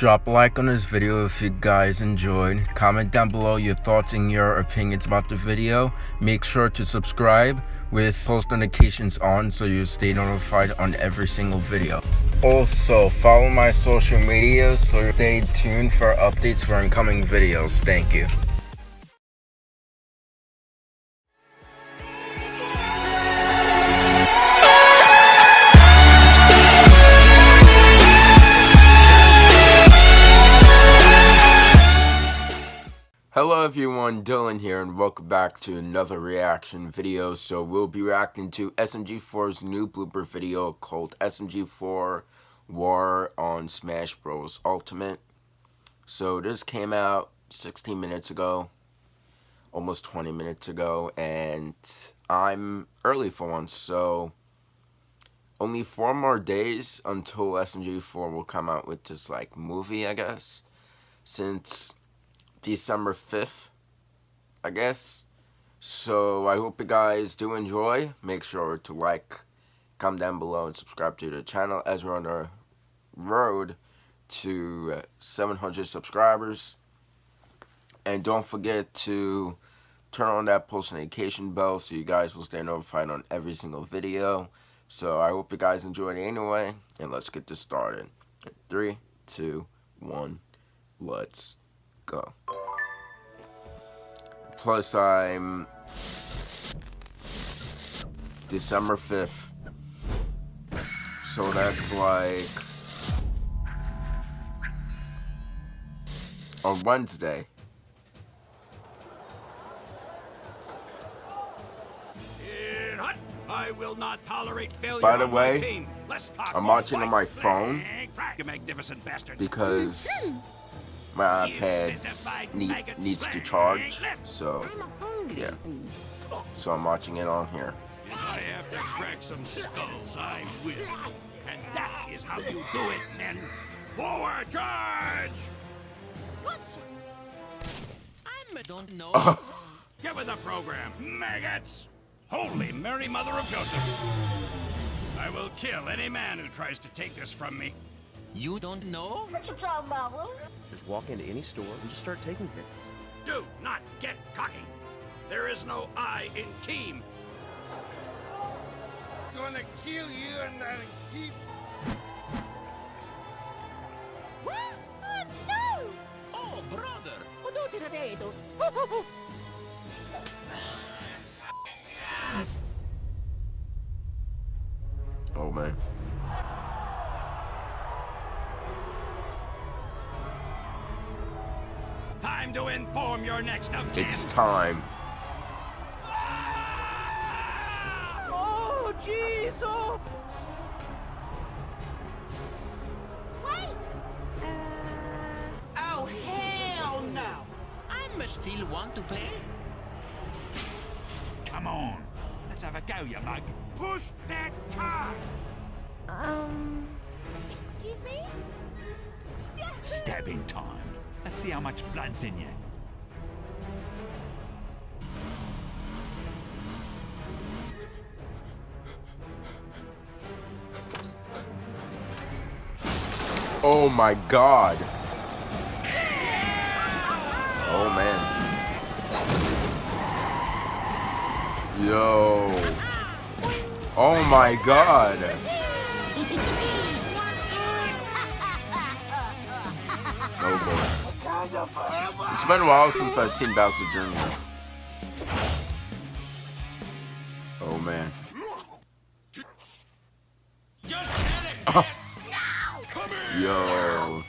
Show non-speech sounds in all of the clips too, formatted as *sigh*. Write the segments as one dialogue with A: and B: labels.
A: Drop a like on this video if you guys enjoyed. Comment down below your thoughts and your opinions about the video. Make sure to subscribe with post notifications on so you stay notified on every single video. Also, follow my social media so stay tuned for updates for incoming videos. Thank you. Hello everyone, Dylan here and welcome back to another reaction video. So we'll be reacting to SMG4's new blooper video called SMG4 War on Smash Bros. Ultimate. So this came out 16 minutes ago, almost 20 minutes ago, and I'm early for once, so only four more days until SMG4 will come out with this like movie, I guess, since December 5th, I guess. So I hope you guys do enjoy. Make sure to like, comment down below, and subscribe to the channel as we're on the road to 700 subscribers. And don't forget to turn on that post notification bell so you guys will stay notified on every single video. So I hope you guys enjoyed it anyway. And let's get this started. Three, two, one, let's go. Plus, I'm December 5th. So that's like on Wednesday.
B: I will not tolerate failure
A: By the way, I'm watching on my phone because hmm. My iPad need, needs to charge, so yeah. So I'm watching it on here.
B: If I have to crack some skulls, I will. And that is how you do it, men. Forward charge! I don't know. *laughs* Give me the program, maggots! Holy Mary Mother of Joseph! I will kill any man who tries to take this from me.
C: You don't know?
D: What you talking about, Will?
E: Just walk into any store and just start taking things.
B: Do not get cocky. There is no I in team.
F: Gonna kill you and then keep.
D: What? Oh, no!
C: Oh, brother!
A: Oh
B: Time to inform your next of kin.
A: It's time.
C: Oh, jeez! Oh!
D: Wait! Uh...
C: Oh, hell no! I'm still want to pay?
B: Come on. Let's have a go, you mug. Push that car!
D: Um... Excuse me?
B: Stabbing time. Let's see how much blood's in you.
A: Oh my god. Oh man. Yo. Oh my god. It's been a while since I've seen Bowser Jr. Oh man. *laughs* Yo.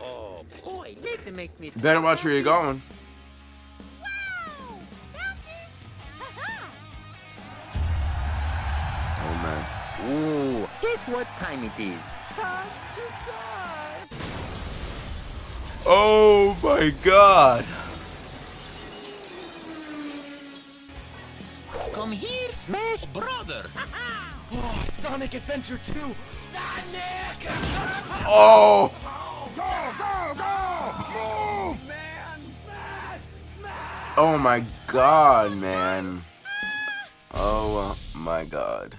C: Oh, boy, that makes me...
A: Better watch where you're going.
C: Ooh, guess what time it is?
A: Oh my god.
C: Come here, smash brother! *laughs*
E: Oh, Sonic Adventure 2! *laughs*
A: Oh. Go, go, go! Move, man! Oh my god, man. Oh my god.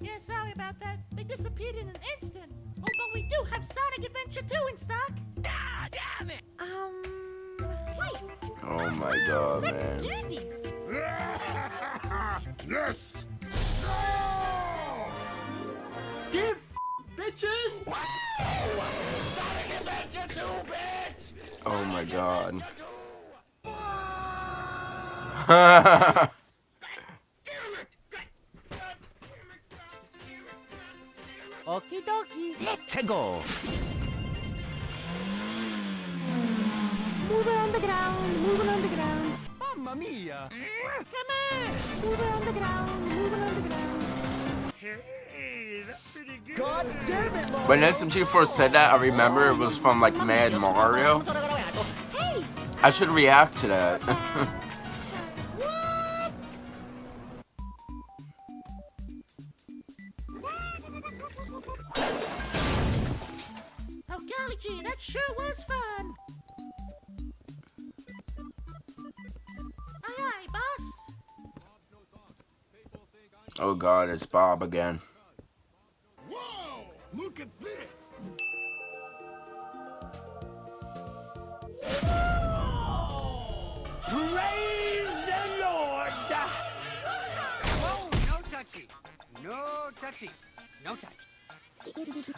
D: Yeah, sorry about that. They disappeared in an instant. Oh, but we do have Sonic Adventure 2 in stock. Ah, damn it! Um, wait.
A: Oh my god, man.
D: Let's do this. *laughs*
F: yes! No! *laughs*
E: Give bitches! Wow! Sonic Adventure 2, bitch!
A: Oh my god. *laughs*
C: Okie dokie. Let's go.
D: Move on the ground, move on the ground.
C: Mamma mia.
D: Come on! Move on the ground, move on the ground.
E: God damn it, Mom!
A: when SMG first said that, I remember it was from like Mad Mario.
D: Hey!
A: I should react to that. *laughs*
D: oh
A: god, it's Bob again.
F: Whoa! Look at this!
B: Oh, praise the Lord! Whoa, no touchy. No touchy. No touch.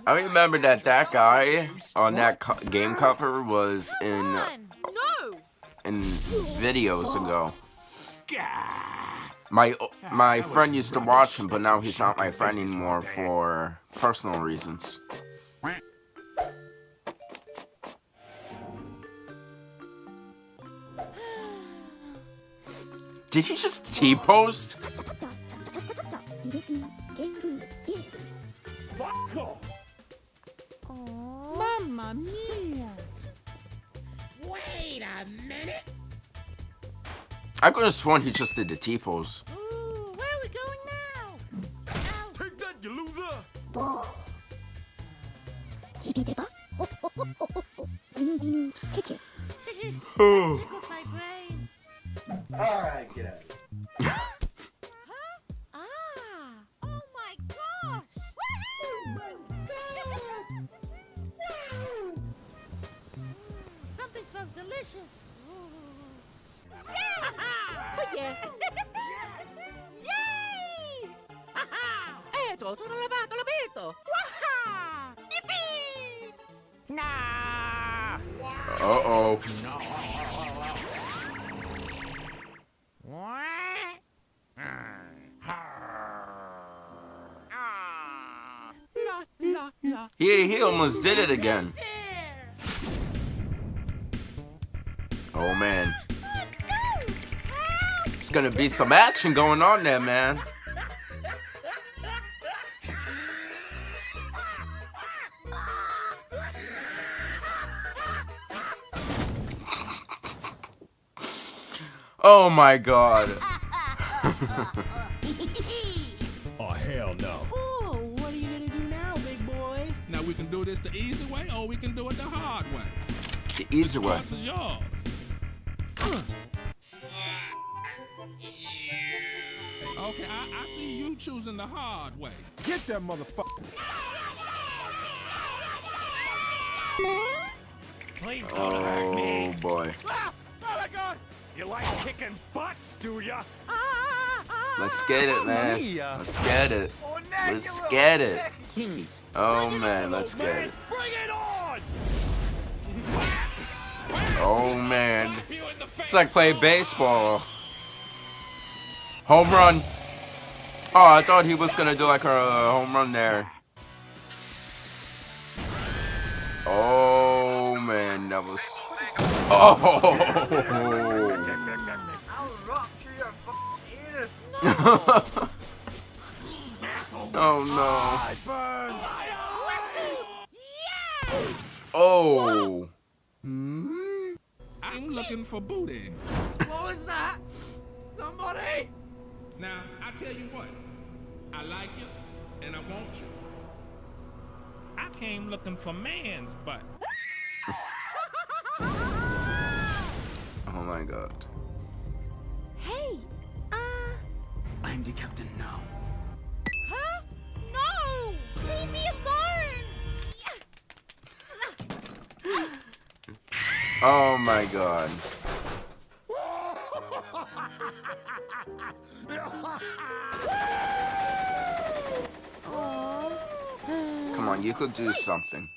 A: I remember that that guy on that co game cover was in
D: No!
A: in videos ago. My my friend used to watch him, but now he's not my friend anymore for personal reasons. Did he just T-post?
C: Mamma mia.
F: Wait a minute!
A: I could have sworn he just did the T-pose.
D: Where are we going now? Now,
E: Take that, you loser! *laughs*
D: tickles.
E: Alright, get out *laughs* of oh here.
D: Ah! Oh my gosh! Something smells delicious.
C: Oh yeah.
D: Yay!
C: Eto, tutto lavato, l'abito.
D: Waha! Yippee!
C: Nah.
A: Uh-oh.
C: La, la, la.
A: He, he almost did it again. Oh man. It's gonna be some action going on there, man. Oh my god. *laughs*
G: Oh, hell no.
C: Oh, what are you gonna do now, big boy?
H: Now we can do this the easy way or we can do it the hard way.
A: The easy way.
H: Okay, I, I see you choosing the hard way.
G: Get that motherfucker.
B: Please don't hurt me.
A: Oh boy.
B: Ah! Oh my god! You like kicking butts, do ya?
A: Let's get it, man. Let's get it. Let's get it. Oh man, let's get it.
B: Bring it on!
A: Oh man. It's like playing baseball. Home run. Oh, I thought he was gonna do like a home run there. Oh man, that was. *laughs* Oh. *laughs* oh no. Oh.
H: I'm looking for booty.
E: What was that? Somebody!
H: Now, I tell you what, I like you and I want you. I came looking for man's butt. *laughs*
A: Oh my god.
D: Hey, uh,
A: handicapped and now.
D: Huh? No! Leave me alone!
A: Oh my god. Come on, you could do something.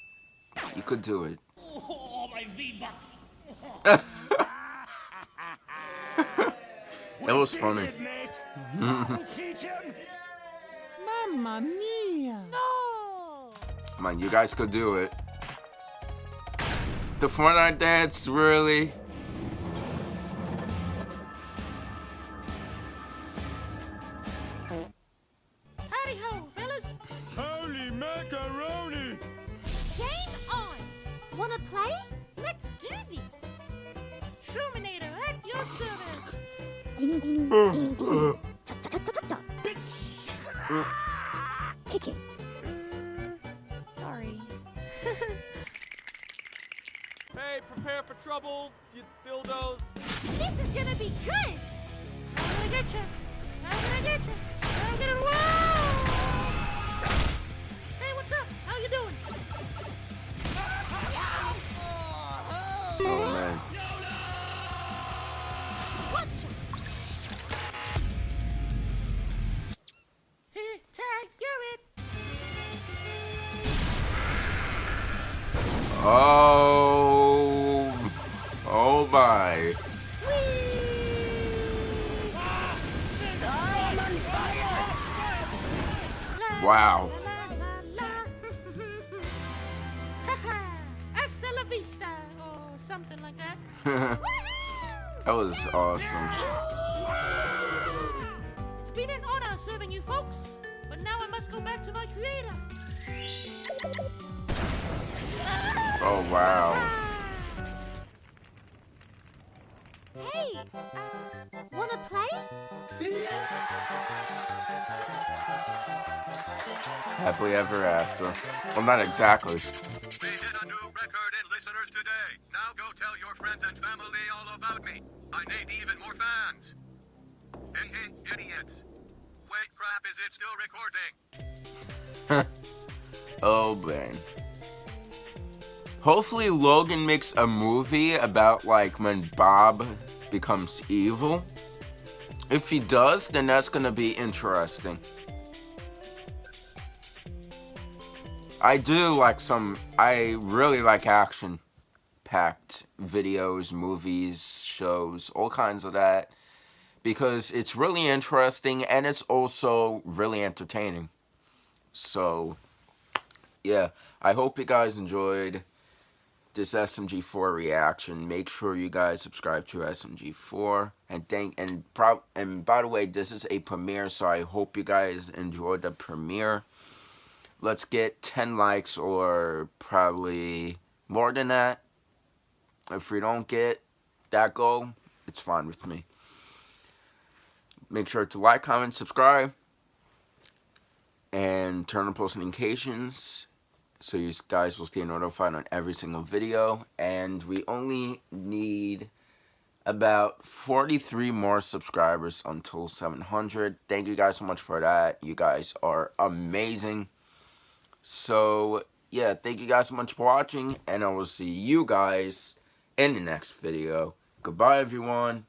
A: You could do it.
H: Oh, my V-Bucks. *laughs*
A: That was funny.
C: Mamma mia!
D: No!
A: Come on, you guys could do it. The Fortnite dance, really? *laughs*
E: Hey, prepare for trouble, you dildos.
D: This is gonna be good! I'm gonna get you! I'm gonna get you! I'm gonna wow! Hey, what's up? How you doing?
A: Oh man. Oh. Oh my. Wow. *laughs*
D: Hasta la vista, or something like that. *laughs*
A: that was awesome.
D: It's been an honor serving you folks, but now I must go back to my creator.
A: Oh wow.
I: Hey, uh, wanna play?
A: Happily ever after. Well, not exactly.
B: We hit a new record in listeners today. Now go tell your friends and family all about me. I need even more fans. Hey, hey, idiots. Wait, crap, is it still recording? *laughs*
A: Oh man. Hopefully Logan makes a movie about like when Bob becomes evil. If he does, then that's gonna be interesting. I do like some, I really like action packed videos, movies, shows, all kinds of that. Because it's really interesting and it's also really entertaining. So, yeah, I hope you guys enjoyed this SMG4 reaction. Make sure you guys subscribe to SMG4 and thank and prob and by the way, this is a premiere, so I hope you guys enjoyed the premiere. Let's get 10 likes or probably more than that. If we don't get that goal, it's fine with me. Make sure to like, comment, subscribe and turn on post notifications so you guys will stay notified on every single video. And we only need about 43 more subscribers until 700 thank you guys so much for that. You guys are amazing. So yeah thank you guys so much for watching. And i will see you guys in the next video. Goodbye everyone